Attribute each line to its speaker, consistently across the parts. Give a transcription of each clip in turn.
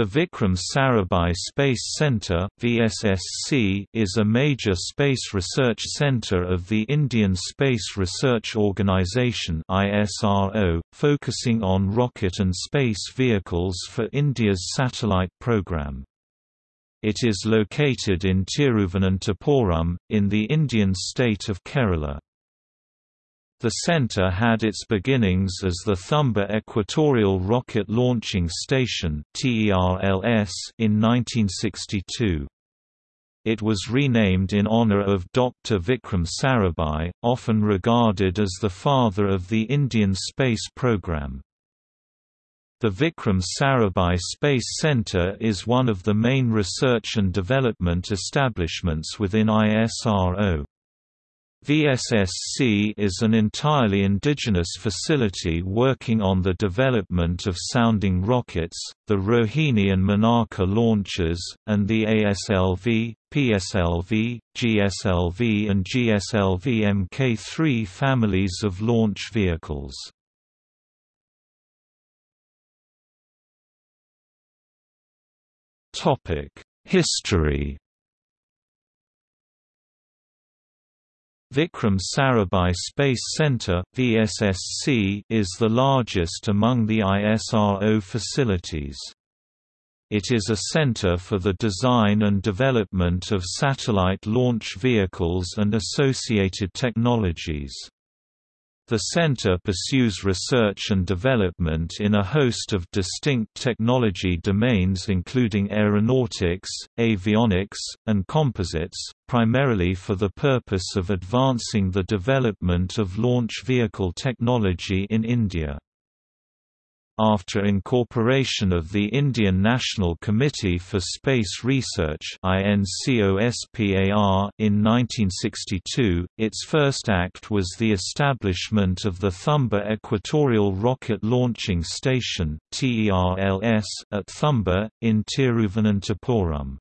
Speaker 1: The Vikram Sarabhai Space Centre (VSSC) is a major space research centre of the Indian Space Research Organisation (ISRO), focusing on rocket and space vehicles for India's satellite program. It is located in Tiruvananthapuram, in the Indian state of Kerala. The center had its beginnings as the Thumba Equatorial Rocket Launching Station in 1962. It was renamed in honor of Dr. Vikram Sarabhai, often regarded as the father of the Indian space program. The Vikram Sarabhai Space Center is one of the main research and development establishments within ISRO. VSSC is an entirely indigenous facility working on the development of sounding rockets, the Rohini and Menaka launchers, and the ASLV, PSLV, GSLV and GSLV Mk3 families of launch vehicles. History Vikram Sarabhai Space Center (VSSC) is the largest among the ISRO facilities. It is a center for the design and development of satellite launch vehicles and associated technologies. The center pursues research and development in a host of distinct technology domains including aeronautics, avionics, and composites, primarily for the purpose of advancing the development of launch vehicle technology in India. After incorporation of the Indian National Committee for Space Research in 1962, its first act was the establishment of the Thumba Equatorial Rocket Launching Station at Thumba, in Tiruvananthapuram.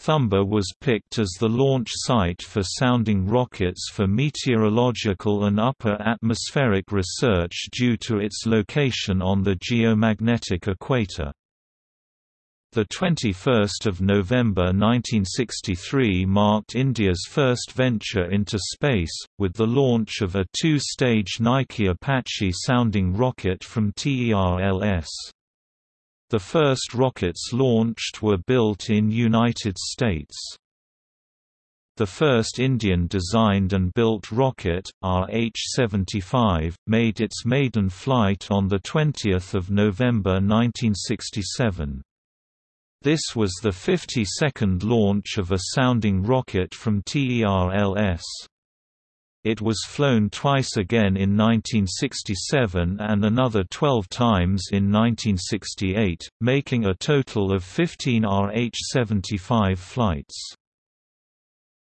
Speaker 1: Thumba was picked as the launch site for sounding rockets for meteorological and upper atmospheric research due to its location on the geomagnetic equator. The 21st of November 1963 marked India's first venture into space, with the launch of a two-stage Nike Apache sounding rocket from TERLS. The first rockets launched were built in United States. The first Indian-designed and built rocket, RH-75, made its maiden flight on 20 November 1967. This was the 52nd launch of a sounding rocket from TERLS. It was flown twice again in 1967 and another 12 times in 1968, making a total of 15 RH-75 flights.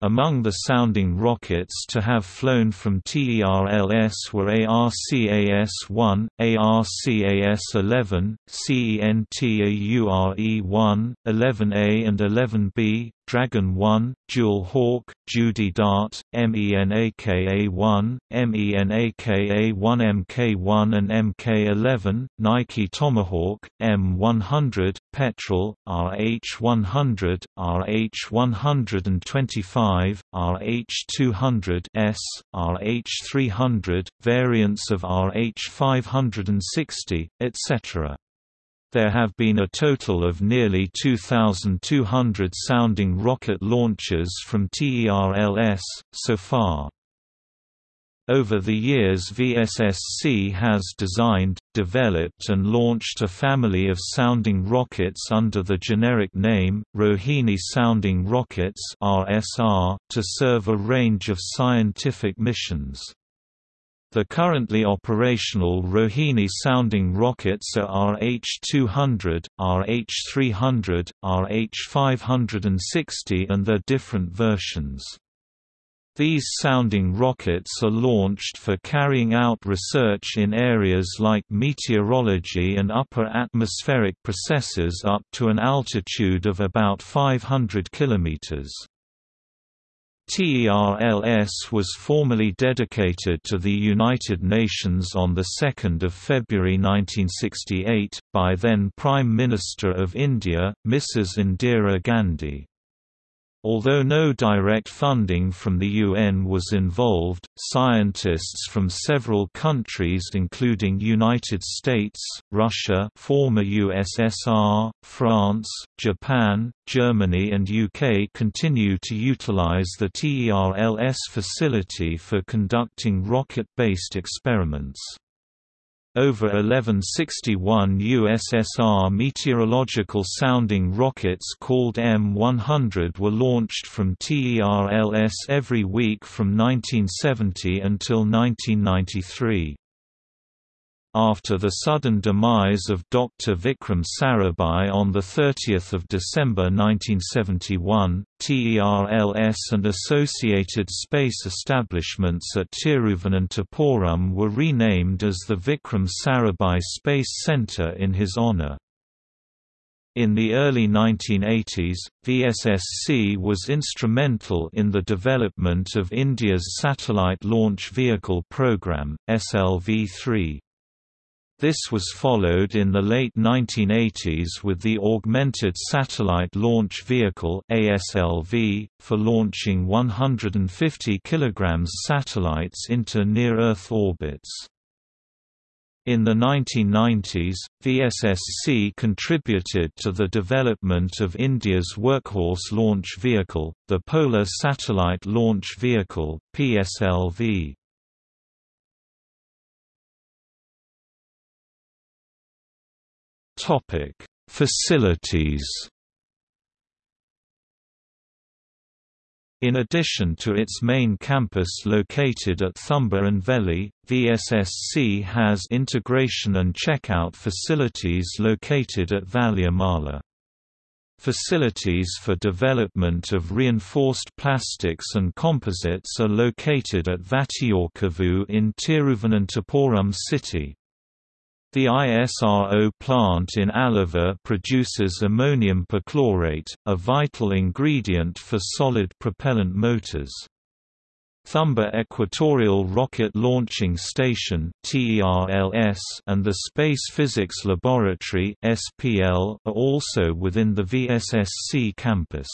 Speaker 1: Among the sounding rockets to have flown from TERLS were ARCAS-1, ARCAS-11, CENTAURE-1, 11A and 11B, Dragon 1, Dual Hawk, Judy Dart, MENAKA-1, MENAKA-1 Mk1 and Mk11, Nike Tomahawk, M100, Petrel, RH100, RH125, RH200 S, RH300, variants of RH560, etc. There have been a total of nearly 2,200 sounding rocket launches from TERLS, so far. Over the years VSSC has designed, developed and launched a family of sounding rockets under the generic name, Rohini Sounding Rockets to serve a range of scientific missions. The currently operational Rohini sounding rockets are RH-200, RH-300, RH-560 and their different versions. These sounding rockets are launched for carrying out research in areas like meteorology and upper atmospheric processes up to an altitude of about 500 kilometers. TERLS was formally dedicated to the United Nations on 2 February 1968, by then Prime Minister of India, Mrs. Indira Gandhi. Although no direct funding from the UN was involved, scientists from several countries including United States, Russia former USSR, France, Japan, Germany and UK continue to utilize the TERLS facility for conducting rocket-based experiments. Over 1161 USSR meteorological sounding rockets called M100 were launched from TERLS every week from 1970 until 1993. After the sudden demise of Dr. Vikram Sarabhai on 30 December 1971, TERLS and associated space establishments at Tiruvananthapuram were renamed as the Vikram Sarabhai Space Centre in his honour. In the early 1980s, VSSC was instrumental in the development of India's Satellite Launch Vehicle Programme, SLV-3. This was followed in the late 1980s with the Augmented Satellite Launch Vehicle ASLV, for launching 150 kg satellites into near-Earth orbits. In the 1990s, VSSC contributed to the development of India's workhorse launch vehicle, the Polar Satellite Launch Vehicle PSLV. Topic: Facilities. In addition to its main campus located at Thumba and Veli, VSSC has integration and checkout facilities located at Valiamala. Facilities for development of reinforced plastics and composites are located at Vattiyoorkavu in Tiruvananthapuram city. The ISRO plant in Aluva produces ammonium perchlorate, a vital ingredient for solid propellant motors. Thumba Equatorial Rocket Launching Station and the Space Physics Laboratory are also within the VSSC campus.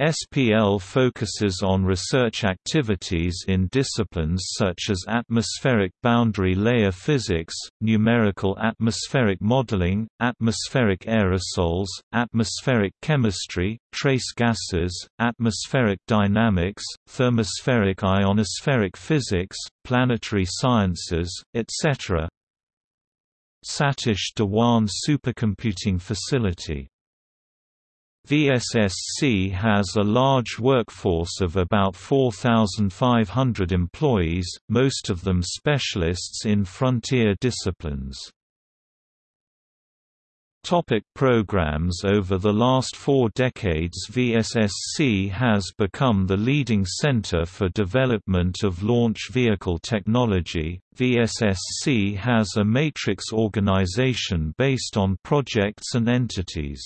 Speaker 1: SPL focuses on research activities in disciplines such as atmospheric boundary layer physics, numerical atmospheric modeling, atmospheric aerosols, atmospheric chemistry, trace gases, atmospheric dynamics, thermospheric ionospheric physics, planetary sciences, etc. Satish Dhawan Supercomputing Facility VSSC has a large workforce of about 4,500 employees, most of them specialists in frontier disciplines. Topic programs Over the last four decades VSSC has become the leading center for development of launch vehicle technology. VSSC has a matrix organization based on projects and entities.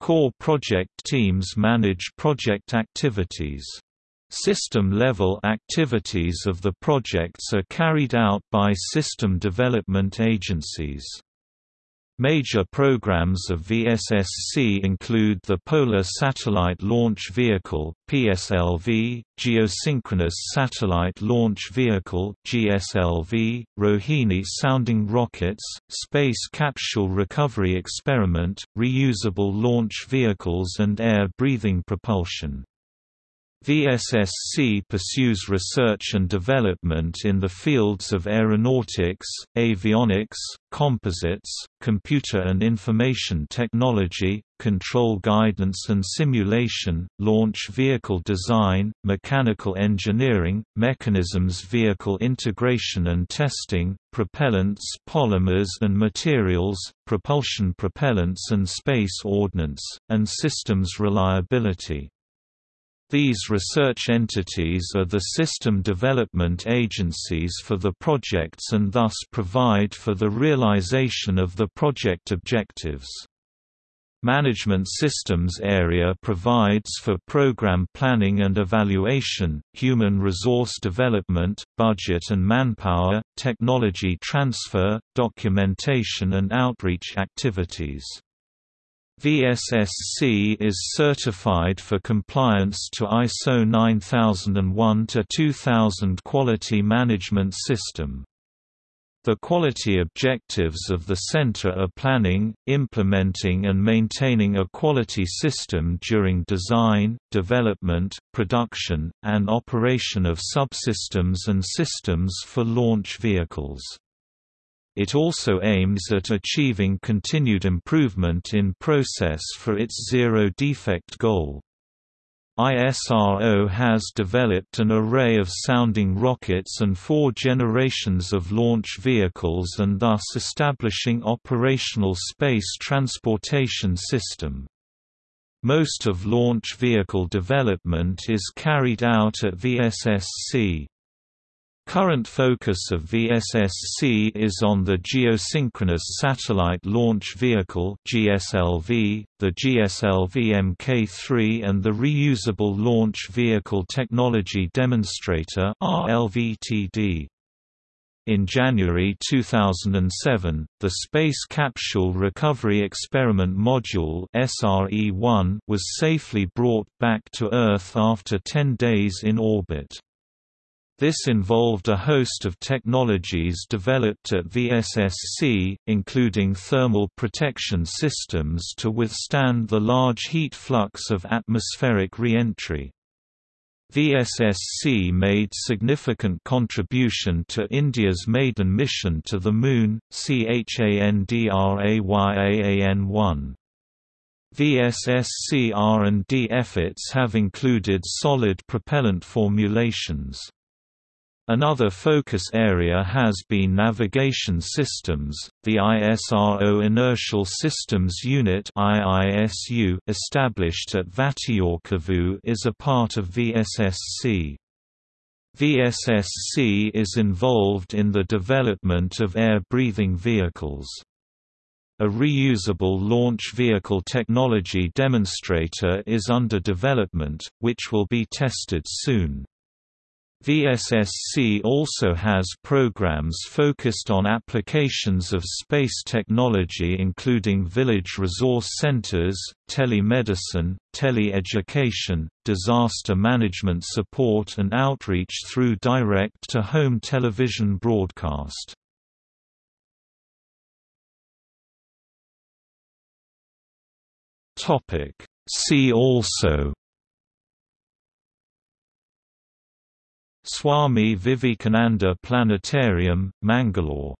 Speaker 1: Core project teams manage project activities. System-level activities of the projects are carried out by system development agencies. Major programs of VSSC include the Polar Satellite Launch Vehicle (PSLV), Geosynchronous Satellite Launch Vehicle (GSLV), Rohini sounding rockets, Space Capsule Recovery Experiment, reusable launch vehicles and air-breathing propulsion. VSSC pursues research and development in the fields of aeronautics, avionics, composites, computer and information technology, control guidance and simulation, launch vehicle design, mechanical engineering, mechanisms vehicle integration and testing, propellants polymers and materials, propulsion propellants and space ordnance, and systems reliability. These research entities are the system development agencies for the projects and thus provide for the realization of the project objectives. Management Systems area provides for program planning and evaluation, human resource development, budget and manpower, technology transfer, documentation and outreach activities. VSSC is certified for compliance to ISO 9001-2000 Quality Management System. The quality objectives of the Center are planning, implementing and maintaining a quality system during design, development, production, and operation of subsystems and systems for launch vehicles. It also aims at achieving continued improvement in process for its zero-defect goal. ISRO has developed an array of sounding rockets and four generations of launch vehicles and thus establishing operational space transportation system. Most of launch vehicle development is carried out at VSSC. Current focus of VSSC is on the Geosynchronous Satellite Launch Vehicle (GSLV), the GSLV Mk3 and the Reusable Launch Vehicle Technology Demonstrator (RLVTD). In January 2007, the Space Capsule Recovery Experiment Module (SRE-1) was safely brought back to Earth after 10 days in orbit. This involved a host of technologies developed at VSSC, including thermal protection systems to withstand the large heat flux of atmospheric re-entry. VSSC made significant contribution to India's maiden mission to the Moon, CHANDRAYAAN-1. VSSC R&D efforts have included solid propellant formulations. Another focus area has been navigation systems. The ISRO Inertial Systems Unit (IISU), established at Vattiyoorkavu, is a part of VSSC. VSSC is involved in the development of air-breathing vehicles. A reusable launch vehicle technology demonstrator is under development, which will be tested soon. VSSC also has programs focused on applications of space technology including village resource centers, telemedicine, tele-education, disaster management support and outreach through direct-to-home television broadcast. See also Swami Vivekananda Planetarium, Mangalore